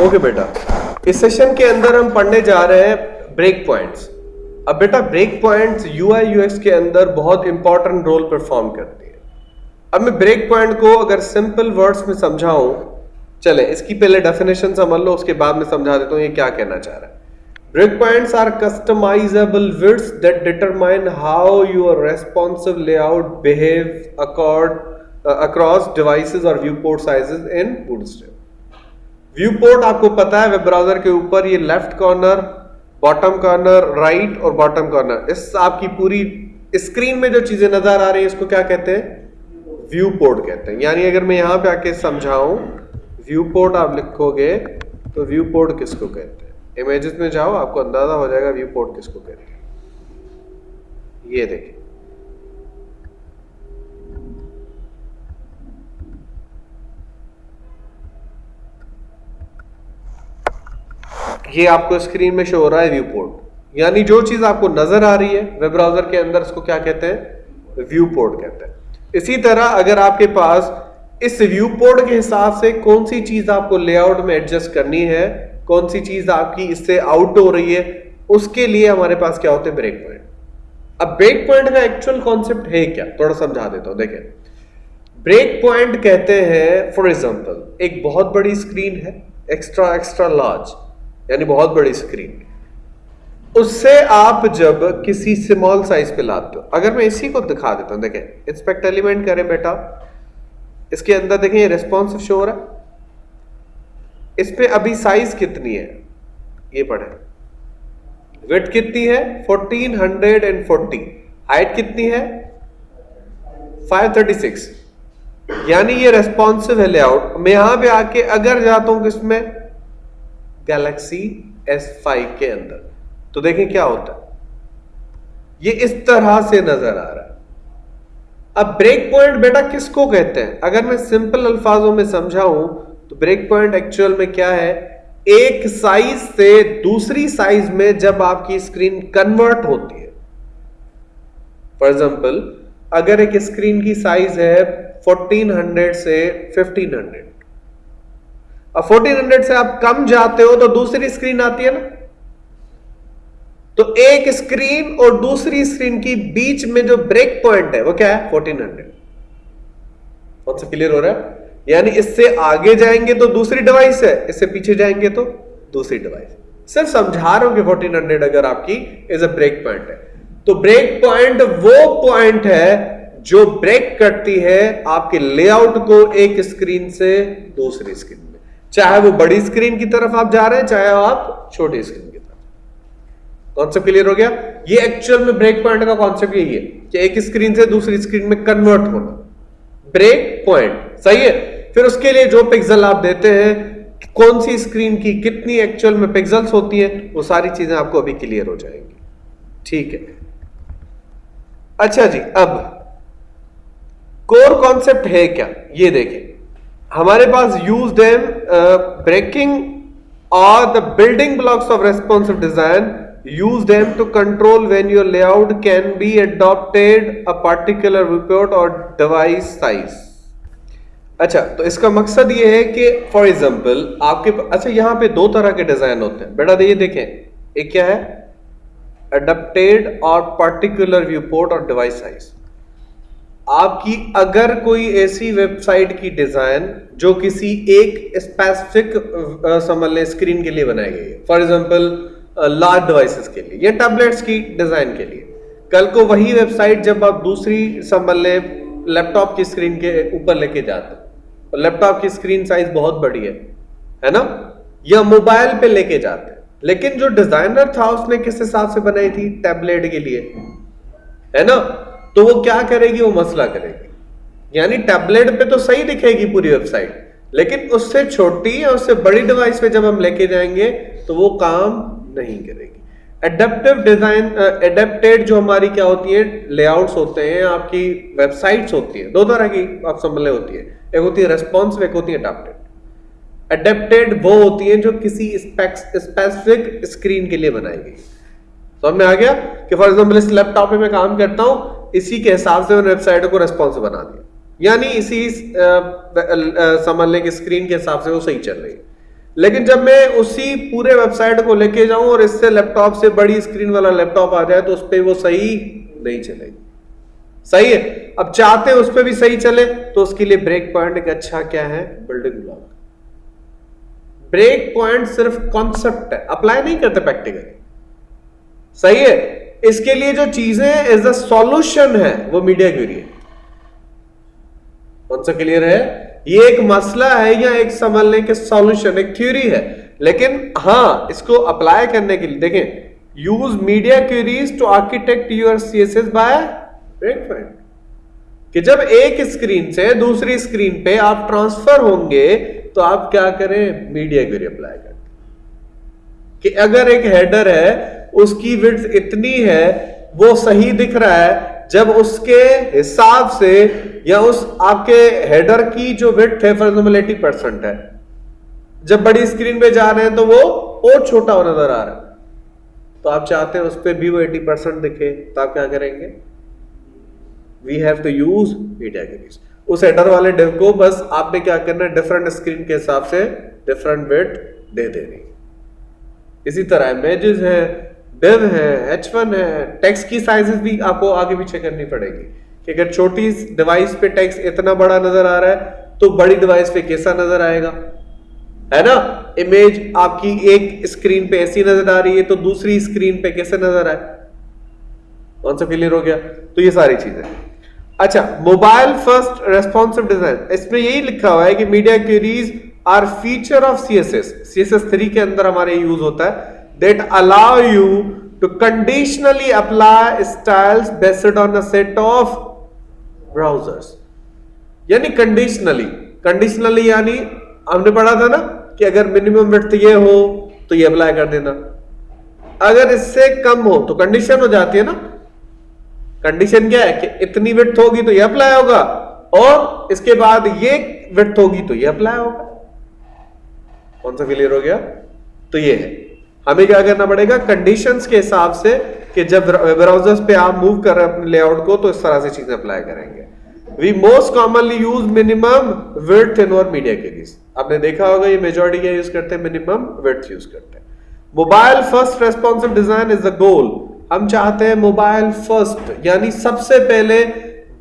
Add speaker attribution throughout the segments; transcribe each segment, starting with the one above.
Speaker 1: Okay بیٹا اس session کے اندر ہم پڑھنے جا رہے ہیں بریک پوائنٹس اب بیٹا break points U I U X کے اندر بہت امپورٹنٹ رول پرفارم کرتی ہے اب میں بریک پوائنٹ کو اگر سمپل ورڈس میں سمجھاؤں چلیں اس کی پہلے ڈیفینیشن سمجھ لو اس کے بعد میں سمجھا دیتا ہوں یہ کیا کہنا چاہ رہا ہے break points are customizable words that determine how your responsive layout behave accord across devices اور viewport sizes in bootstrap viewport آپ کو پتا ہے ویب براؤزر کے اوپر یہ left corner bottom corner right اور باٹم کارنر اس آپ کی پوری اسکرین میں جو چیزیں نظر آ رہی ہیں، اس کو کیا کہتے ہیں؟ ویو پورٹ کہتے ہیں. یعنی اگر میں یہاں پہ آ کے سمجھاؤں ویو پورٹ آپ لکھو گے، تو ویو پورٹ کس کو کہتے ہیں؟ امیجز میں جاؤ، آپ کو اندازہ ہو جائے گا ویو پورٹ کس کو کہتے ہیں. یہ دیکھیں. یہ آپ کو اسکرین میں شو ہو رہا ہے ویو پورٹ یعنی جو چیز آپ کو نظر آ رہی ہے ویب براؤزر کے اندر اس کو کیا کہتے ہیں؟ ویو پورٹ کہتے ہیں. اسی طرح اگر آپ کے پاس اس ویو پورٹ کے حساب سے کون سی چیز آپ کو لے آؤٹ میں ایڈجسٹ کرنی ہے، کون سی چیز آپ کی اس سے آؤٹ ہو رہی ہے، اس کے لیے ہمارے پاس کیا ہوتے ہیں؟ بریک پوائنٹ اب بریک پوائنٹ کا ایکچوئل کانسیپٹ ہے کیا؟ تھوڑا سمجھا دیتا ہوں، دیکھیں. بریک پوائنٹ کہتے ہیں فار ایگزامپل ایک بہت بڑی اسکرین ہے ایکسٹرا ایکسٹرا لارج یعنی بہت بڑی اسکرین اس سے آپ جب کسی اسمال سائز پہ لاتے ہو، اگر میں اسی کو دکھا دیتا ہوں، دیکھیں انسپیکٹ ایلیمنٹ کریں بیٹا، اس کے اندر دیکھیں، یہ ریسپونس شور ہے۔ اس پہ ابھی سائز کتنی ہے؟ یہ پڑھیں۔ ویٹ کتنی ہے؟ Fourteen hundred and forty height کتنی ہے؟ فائیو تھرٹی سکس یعنی یہ ریسپونسو ہے لے آؤٹ میں یہاں پہ آ کے اگر جاتا ہوں کس میں گیلیکسی ایس فائیو کے اندر۔ تو دیکھیں کیا ہوتا ہے۔ یہ اس طرح سے نظر آ رہا ہے۔ اب بریک پوائنٹ بیٹا کس کو کہتے ہیں؟ اگر میں سمپل الفاظوں میں سمجھاؤں، تو بریک پوائنٹ ایکچوئل میں کیا ہے؟ ایک سائز سے دوسری سائز میں جب آپ کی اسکرین کنورٹ ہوتی ہے۔ فار ایگزامپل اگر ایک اسکرین کی سائز ہے فورٹین ہنڈریڈ سے ففٹین ہنڈریڈ اب فورٹین ہنڈریڈ سے آپ کم جاتے ہو تو دوسری اسکرین آتی ہے نا؟ تو ایک اسکرین اور دوسری اسکرین کی بیچ میں جو بریک پوائنٹ ہے، وہ کیا ہے؟ فورٹین ہنڈریڈ کون سا کلیئر ہو رہا ہے؟ یعنی اس سے آگے جائیں گے تو دوسری ڈیوائس ہے، اس سے پیچھے جائیں گے تو دوسری ڈیوائس صرف سمجھا رہا ہوں کہ فورٹین ہنڈریڈ اگر آپ کی از اے بریک پوائنٹ ہے۔ تو بریک پوائنٹ وہ پوائنٹ ہے جو بریک کرتی ہے آپ کے لے آؤٹ کو ایک اسکرین سے دوسری اسکرین میں۔ چاہے وہ بڑی اسکرین کی طرف آپ جا رہے ہیں، چاہے آپ چھوٹی اسکرین کی طرف۔ کانسپٹ کلیئر ہو گیا؟ یہ ایکچوئل میں بریک پوائنٹ کا کانسپٹ یہی ہے کہ ایک اسکرین سے دوسری اسکرین میں کنورٹ ہونا۔ بریک پوائنٹ صحیح ہے؟ پھر اس کے لیے جو پکسل آپ دیتے ہیں، کون سی اسکرین کی کتنی ایکچوئل میں پکسلس ہوتی ہیں، وہ ساری چیزیں آپ کو ابھی کلیئر ہو جائیں گی۔ ٹھیک ہے۔ اچھا جی اب کور کانسپٹ ہے کیا؟ یہ دیکھیں۔ ہمارے پاس یوز ڈیم بریکنگ اور the building blocks of response design use them to control when your layout can be adapted a particular report اور ڈیوائس سائز اچھا تو اس کا مقصد یہ ہے کہ فار ایگزامپل آپ کے اچھا یہاں پہ دو طرح کے ڈیزائن ہوتے ہیں۔ بیٹا یہ دیکھیں ایک کیا ہے؟ اڈپٹیڈ اور پارٹیکولر ویو پورٹ اور ڈیوائس سائز آپ کی اگر کوئی ایسی ویب سائٹ کی ڈیزائن جو کسی ایک اسپیسیفک سمجھ لیں اسکرین کے لیے بنائی گئی ہے۔ فار ایگزامپل لارج ڈیوائسز کے لیے یا ٹیبلٹس کی ڈیزائن کے لیے۔ کل کو وہی ویب سائٹ جب آپ دوسری، سمجھ لیں لیپ ٹاپ کی اسکرین کے اوپر لے کے جاتے ہیں۔ لیپ ٹاپ کی اسکرین سائز بہت بڑی ہے ہے نا؟ یا موبائل پہ لے کے جاتے ہیں۔ لیکن جو ڈیزائنر تھا، اس نے کس حساب سے بنائی تھی؟ ٹیبلٹ کے لیے۔ ہے نا؟ تو وہ کیا کرے گی؟ وہ مسئلہ کرے گی۔ یعنی ٹیبلٹ پہ تو صحیح دکھے گی پوری ویب سائٹ، لیکن اس سے چھوٹی یا اس سے بڑی ڈیوائس پہ جب ہم لے کے جائیں گے تو وہ کام نہیں کرے گی۔ اڈیپٹیو ڈیزائن اڈیپٹیڈ جو ہماری کیا ہوتی ہے لے آؤٹس ہوتے ہیں، آپ کی ویب سائٹس ہوتی ہیں، دو طرح کی آپ سمجھ ہوتی ہے ایک ہوتی ہے ریسپانس ایک ہوتی ہے اڈیپٹیڈ اڈیپٹیڈ وہ ہوتی ہیں جو کسی اسپیسیفک اسکرین کے لیے بنائی گئی۔ سمجھ میں آ گیا کہ فار ایگزامپل اس لیپ ٹاپ پہ میں کام کرتا ہوں اسی کے حساب سے میں نے ویب سائٹ کو ریسپانس بنا دیا۔ یعنی اسی سمجھ لیں کہ اسکرین کے حساب سے وہ صحیح چل رہی ہے۔ لیکن جب میں اسی پورے ویب سائٹ کو لے کے جاؤں اور اس سے لیپ ٹاپ سے بڑی اسکرین والا لیپ ٹاپ آ جائے تو اس پہ وہ صحیح نہیں چلے گی۔ صحیح ہے۔ اب چاہتے ہیں اس پہ بھی صحیح چلے تو اس کے لیے بریک پوائنٹ ایک اچھا کیا ہے؟ بلڈنگ بلاک بریک پوائنٹ صرف کانسپٹ ہے۔ اپلائی نہیں کرتے پریکٹیکل صحیح ہے۔ اس کے لیے جو چیزیں ایز اے سولوشن ہے، وہ میڈیا کیوری ہے کون سا کلیئر ہے؟ یہ ایک مسئلہ ہے یا ایک سمجھ لیں کہ سولوشن ایک تھیوری ہے۔ لیکن ہاں اس کو اپلائی کرنے کے لیے، دیکھیں use media queries to architect your C S S by کہ جب ایک اسکرین سے دوسری اسکرین پہ آپ ٹرانسفر ہوں گے، تو آپ کیا کریں؟ میڈیا کیوری اپلائی کریں۔ کہ اگر ایک ہیڈر ہے اس کی وڈ اتنی ہے، وہ صحیح دکھ رہا ہے، جب اس کے حساب سے یا اس آپ کے ہیڈر کی جو وڈ ہے فار ایگزامپل ایٹی پرسینٹ ہے۔ جب بڑی اسکرین پہ جا رہے ہیں تو وہ اور چھوٹا ہو نظر آ رہا ہے۔ تو آپ چاہتے ہیں اس پہ بھی وہ ایٹی پرسینٹ دکھے تو آپ کیا کریں گے؟ We have to use media queries us header والے ڈیو کو بس آپ نے کیا کرنا ہے؟ ڈفرنٹ اسکرین کے حساب سے ڈفرنٹ ویٹ دے دینی اسی طرح امیجز ہے ڈیو ہے ایچ ون ہے ٹیکس کی سائزز بھی آپ کو آگے پیچھے کرنی پڑے گی کہ اگر چھوٹی ڈیوائس پہ ٹیکس اتنا بڑا نظر آ رہا ہے تو بڑی ڈیوائس پہ کیسا نظر آئے گا ہے نا امیج آپ کی ایک اسکرین پہ ایسی نظر آ رہی ہے تو دوسری اسکرین پہ کیسے نظر آئے کون سا کلیئر ہو گیا تو یہ ساری چیزیں اچھا موبائل فرسٹ ریسپونسو ڈیزائن اس میں یہی لکھا ہوا ہے کہ media queries are feature of C S S C S S three کے اندر ہمارے یوز ہوتا ہے that allow you to conditionally apply style based on set of browser یعنی کنڈیشنلی کنڈیشنلی یعنی ہم نے پڑھا تھا نا کہ اگر منیمم ویٹ یہ ہو تو یہ اپلائی کر دینا اگر اس سے کم ہو تو کنڈیشن ہو جاتی ہے نا کنڈیشن کیا ہے کہ اتنی وٹ ہوگی تو یہ اپلائی ہوگا اور اس کے بعد یہ وٹ ہوگی تو یہ اپلائی ہوگا کون سا کلیئر ہو گیا تو یہ ہے ہمیں کیا کرنا پڑے گا کنڈیشنز کے حساب سے کہ جب براؤزر پہ آپ موو کر رہے ہیں اپنے لے آؤٹ کو تو اس طرح سے چیزیں اپلائی کریں گے۔ We most commonly use minimum weight in اور میڈیا کے لیے آپ نے دیکھا ہوگا یہ میجورٹی کیا یوز کرتے ہیں؟ منیمم ویٹ یوز کرتے ہیں۔ Mobile first responsive design is a goal ہم چاہتے ہیں موبائل فرسٹ یعنی سب سے پہلے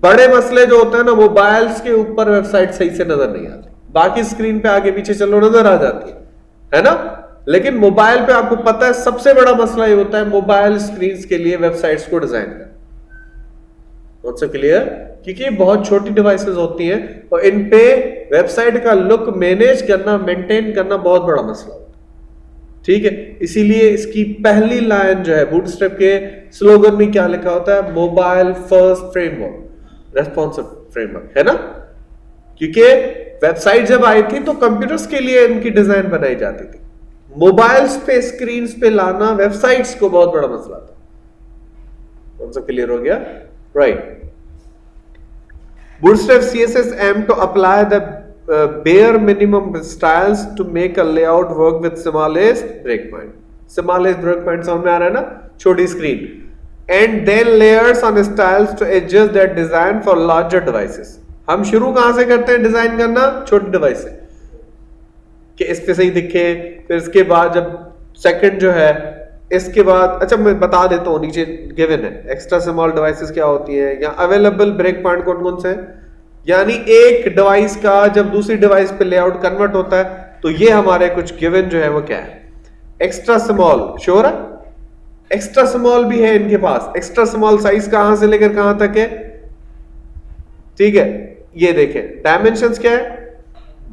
Speaker 1: بڑے مسئلے جو ہوتے ہیں نا موبائلز کے اوپر ویب سائٹ صحیح سے نظر نہیں آتی۔ باقی اسکرین پہ آگے پیچھے چلو، نظر آ جاتی ہے نا؟ لیکن موبائل پہ آپ کو پتا ہے سب سے بڑا مسئلہ یہ ہوتا ہے موبائل اسکرین کے لیے ویب سائٹس کو ڈیزائن کرنا۔ کلیئر کیونکہ بہت چھوٹی ڈیوائسز ہوتی ہیں اور ان پہ ویب سائٹ کا لک مینیج کرنا مینٹین کرنا بہت بڑا مسئلہ ہوتا ہے۔ ٹھیک ہے؟ اسی لیے اس کی پہلی لائن جو ہے بوٹ اسٹیپ کے سلوگن میں کیا لکھا ہوتا ہے؟ Mobile first framework response framework ہے نا؟ کیونکہ ویب سائٹ جب آئی تھی تو کمپیوٹرز کے لیے ان کی ڈیزائن بنائی جاتی تھی۔ موبائلز پہ اسکرینز پہ لانا ویب سائٹس کو بہت بڑا مسئلہ تھا۔ کون سا کلیئر ہو گیا؟ Right Bootstrap CSS aim to apply the uh, bare minimum styles to make a layout work with smallest breakpoint. Smallest breakpoint سمجھ میں آ رہا ہے نا؟ چھوٹی screen and then layers on styles to adjust that design for larger devices ہم شروع کہاں سے کرتے ہیں ڈیزائن کرنا؟ چھوٹی ڈیوائس سے کہ اس پہ صحیح دکھے، پھر اس کے بعد جب سیکنڈ جو ہے، اس کے بعد اچھا میں بتا دیتا ہوں، نیچے گیون ہے۔ ایکسٹرا سمال ڈیوائسز کیا ہوتی ہیں؟ یا اویلیبل بریک پوائنٹ کون کون سے ہیں؟ یعنی ایک ڈیوائس کا جب دوسری ڈیوائس پہ لے آؤٹ کنورٹ ہوتا ہے، تو یہ ہمارے کچھ گیون جو ہے، وہ کیا ہے؟ ایکسٹرا سمال شور ہے؟ ایکسٹرا سمال بھی ہے ان کے پاس۔ ایکسٹرا سمال سائز کہاں سے لے کر کہاں تک ہے؟ ٹھیک ہے، یہ دیکھیں۔ ڈائمینشنس کیا ہے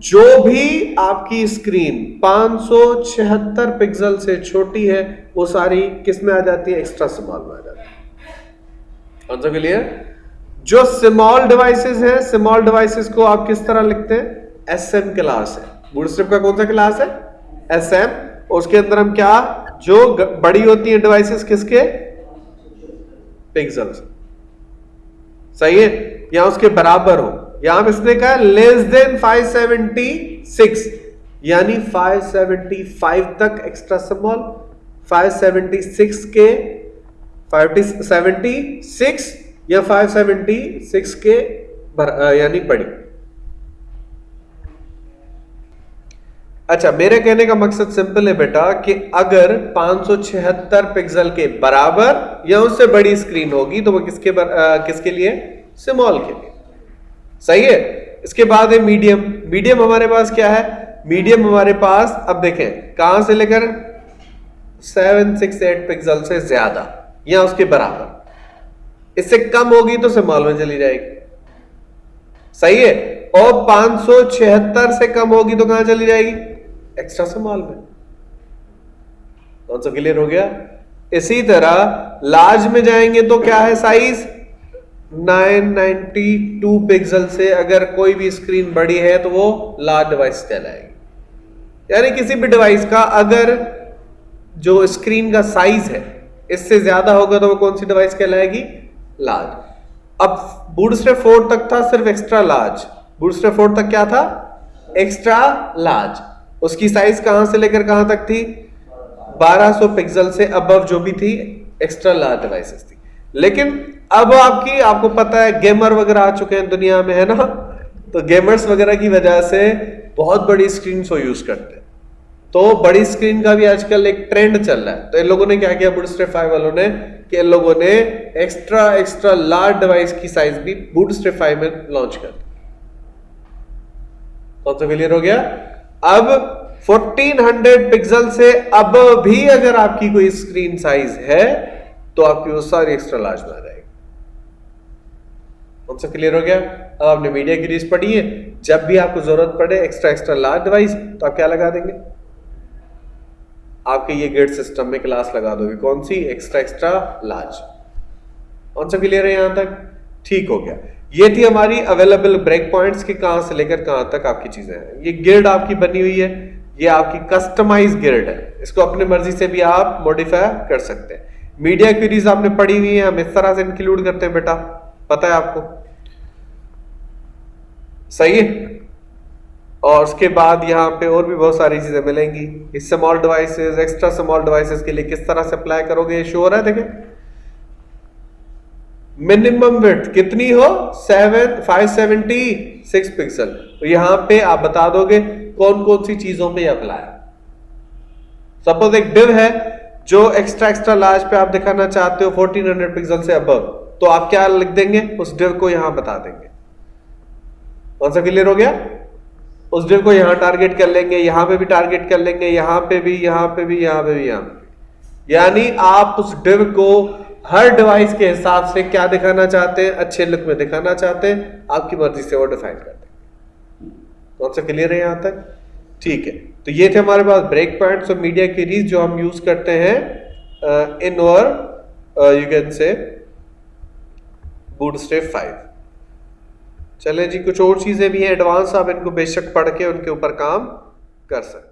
Speaker 1: جو بھی آپ کی اسکرین پانچ سو چھہتر پکسل سے چھوٹی ہے، وہ ساری کس میں آ جاتی ہے؟ ایکسٹرا سمال میں آ جاتی ہے۔ کون سا کلیئر جو سمال ڈیوائسز ہیں سمال ڈیوائسز کو آپ کس طرح لکھتے ہیں؟ ایس ایم کلاس ہے۔ بوٹ اسٹرپ کا کون سا کلاس ہے؟ ایس ایم اس کے اندر ہم کیا؟ جو بڑی ہوتی ہیں ڈیوائسز کس کے؟ پکسل صحیح ہے؟ یا اس کے برابر ہو یہاں اس نے کہا لیس دین 576 یعنی 575 تک ایکسٹرا سمال 576 کے 576 یا 576 کے یعنی بڑی اچھا میرے کہنے کا مقصد سمپل ہے بیٹا کہ اگر پانچ سو چھہتر پکسل کے برابر یا اس سے بڑی اسکرین ہوگی تو وہ کس کے کس کے لیے؟ سمال کے لیے۔ صحیح ہے؟ اس کے بعد ہے میڈیم میڈیم ہمارے پاس کیا ہے؟ میڈیم ہمارے پاس، اب دیکھیں، کہاں سے لے کر؟ سیون سکس ایٹ پکسل سے زیادہ یا اس کے برابر۔ اس سے کم ہوگی تو سمال میں چلی جائے گی۔ صحیح ہے؟ اور پانچ سو چھہتر سے کم ہوگی تو کہاں چلی جائے گی؟ ایکسٹرا سمال میں کون سا کلیئر ہو گیا؟ اسی طرح لارج میں جائیں گے تو کیا ہے size nine ninety two pixel سے اگر کوئی بھی اسکرین بڑی ہے تو وہ لارج ڈیوائس کہلائے گی۔ یعنی کسی بھی ڈیوائس کا اگر جو اسکرین کا سائز ہے، اس سے زیادہ ہوگا تو وہ کون سی ڈیوائس کہلائے گی؟ لارج۔ اب بوٹ اسٹریپ فور تک تھا صرف extra large. Bootstrap four تک کیا تھا؟ Extra large. اس کی سائز کہاں سے لے کر کہاں تک تھی؟ بارہ سو پکسل سے ابو جو بھی تھی، ایکسٹرا لارج ڈیوائسز تھی۔ لیکن اب آپ کی آپ کو پتا ہے گیمر وغیرہ آ چکے ہیں دنیا میں، ہے نا؟ تو گیمرز وغیرہ کی وجہ سے بہت بڑی اسکرین کو یوز کرتے ہیں۔ تو بڑی اسکرین کا بھی آج کل ایک ٹرینڈ چل رہا ہے۔ تو ان لوگوں نے کیا کیا؟ بوٹ اسٹریپ فائیو والوں نے کہ ان لوگوں نے ایکسٹرا ایکسٹرا لارج ڈیوائس کی سائز بھی بوٹ اسٹریپ فائیو میں لانچ کر دی۔ کون سا کلیئر ہو گیا؟ اب فورٹین ہنڈریڈ پکسل سے اب بھی اگر آپ کی کوئی اسکرین سائز ہے تو آپ کی وہ ساری ایکسٹرا لارج میں جائے گی۔ کون سا کلیئر ہو گیا؟ اب آپ نے میڈیا کی ریس پڑھی ہے۔ جب بھی آپ کو ضرورت پڑے ایکسٹرا ایکسٹرا لارج ڈیوائس تو آپ کیا لگا دیں گے؟ آپ کے یہ گیٹ سسٹم میں کلاس لگا دو گے۔ کون سی؟ ایکسٹرا ایکسٹرا لارج کون سا کلیئر ہے یہاں تک؟ ٹھیک ہو گیا۔ یہ تھی ہماری اویلیبل بریک پوائنٹس کی کہاں سے لے کر کہاں تک آپ کی چیزیں ہیں۔ یہ گرڈ آپ کی بنی ہوئی ہے۔ یہ آپ کی کسٹمائز گرڈ ہے۔ اس کو اپنے مرضی سے بھی آپ موڈیفائی کر سکتے ہیں۔ میڈیا کیوریز آپ نے پڑھی ہوئی ہیں، ہم اس طرح سے انکلوڈ کرتے ہیں بیٹا۔ پتا ہے آپ کو؟ صحیح ہے۔ اور اس کے بعد یہاں پہ اور بھی بہت ساری چیزیں ملیں گی۔ Small devices extra small devices کے لیے کس طرح سے اپلائی کرو گے، یہ شور ہے؟ دیکھیں۔ منیمم ویٹ کتنی ہو؟ Seven five seventy six pixel یہاں پہ آپ بتا دو گے کون کون سی چیزوں پہ اپلائی سپوز ایک ڈیو ہے جو ایکسٹرا ایکسٹرا لارج پہ آپ دکھانا چاہتے ہو فورٹین ہنڈریڈ پکسل سے ابو تو آپ کیا لکھ دیں گے؟ اس ڈیو کو یہاں بتا دیں گے۔ کون سا کلیئر ہو گیا؟ اس ڈیو کو یہاں ٹارگیٹ کر لیں گے، یہاں پہ بھی ٹارگیٹ کر لیں گے، یہاں پہ بھی، یہاں پہ بھی، یہاں پہ بھی، یہاں یعنی آپ اس ڈیو کو ہر ڈیوائس کے حساب سے کیا دکھانا چاہتے ہیں؟ اچھے لک میں دکھانا چاہتے ہیں۔ آپ کی مرضی سے وہ ڈیفائن کر دیں۔ کون سا کلیئر ہے یہاں تک؟ ٹھیک ہے۔ تو یہ تھے ہمارے پاس بریک پوائنٹس اور میڈیا کیریز جو ہم یوز کرتے ہیں ان اور you can say Bootstrap five چلیں جی کچھ اور چیزیں بھی ہیں ایڈوانس آپ ان کو بے شک پڑھ کے ان کے اوپر کام کر سکتے